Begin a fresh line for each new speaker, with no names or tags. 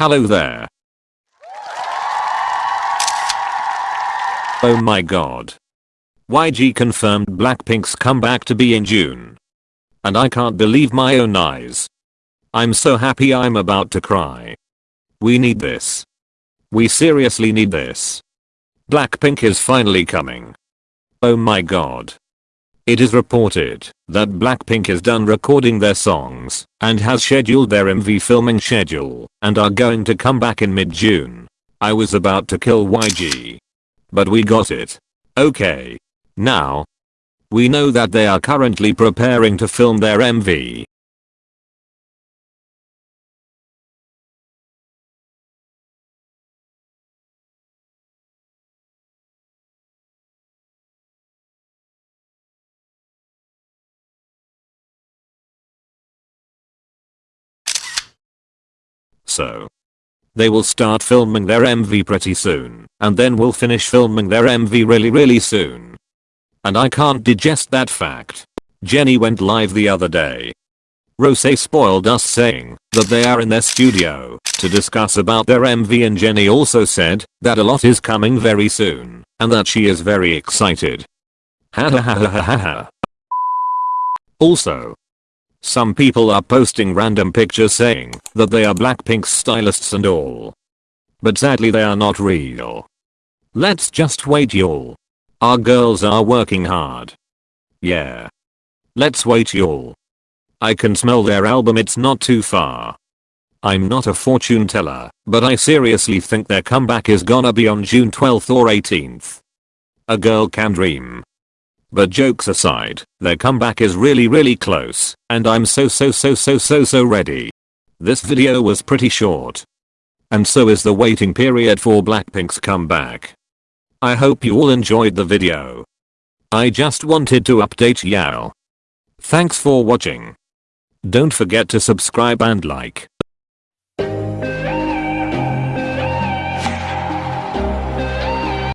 Hello there. Oh my god. YG confirmed Blackpink's comeback to be in June. And I can't believe my own eyes. I'm so happy I'm about to cry. We need this. We seriously need this. Blackpink is finally coming. Oh my god. It is reported that Blackpink is done recording their songs and has scheduled their MV filming schedule and are going to come back in mid-June. I was about to kill YG. But we got it. Okay. Now. We know that they are currently preparing to film their MV So. They will start filming their MV pretty soon, and then we'll finish filming their MV really really soon. And I can't digest that fact. Jennie went live the other day. Rose spoiled us saying that they are in their studio to discuss about their MV and Jennie also said that a lot is coming very soon and that she is very excited. Ha ha ha ha ha ha. Also, some people are posting random pictures saying that they are Blackpink's stylists and all. But sadly they are not real. Let's just wait y'all. Our girls are working hard. Yeah. Let's wait y'all. I can smell their album it's not too far. I'm not a fortune teller, but I seriously think their comeback is gonna be on June 12th or 18th. A girl can dream. But jokes aside, their comeback is really really close, and I'm so so so so so so ready. This video was pretty short. And so is the waiting period for Blackpink's comeback. I hope you all enjoyed the video. I just wanted to update y'all. Thanks for watching. Don't forget to subscribe and like.